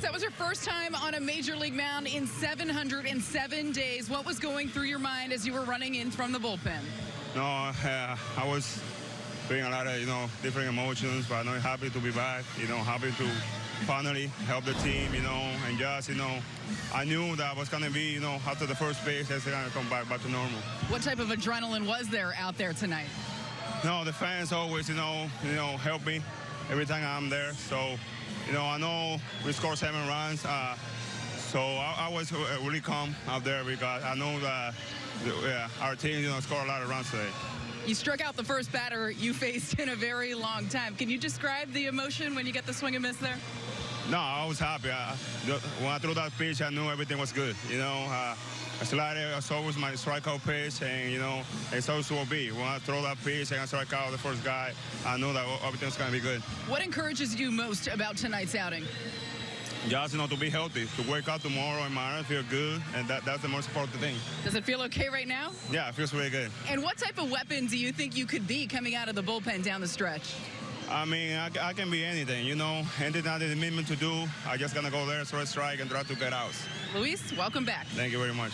That was your first time on a major league mound in 707 days. What was going through your mind as you were running in from the bullpen? No, uh, I was feeling a lot of, you know, different emotions, but I'm happy to be back, you know, happy to finally help the team, you know, and just, you know, I knew that I was going to be, you know, after the first base, it's going to come back, back to normal. What type of adrenaline was there out there tonight? No, the fans always, you know, you know, help me every time I'm there. So, you know, I know we scored seven runs. Uh, so I, I, was really calm out there because I know that yeah, our team, you know, scored a lot of runs today. You struck out the first batter you faced in a very long time. Can you describe the emotion when you get the swing and miss there? No, I was happy. I, when I threw that pitch, I knew everything was good. You know, uh, a slider was always my strikeout pitch, and you know, it's always will be. When I throw that pitch and I strike out the first guy, I know that everything's going to be good. What encourages you most about tonight's outing? Just you know to be healthy, to wake up tomorrow and my feel good, and that, that's the most important thing. Does it feel okay right now? Yeah, it feels really good. And what type of weapon do you think you could be coming out of the bullpen down the stretch? I mean, I, I, can be anything, you know. Anything that is meant to do, I just gonna go there, throw a strike, and try to get out. Luis, welcome back. Thank you very much.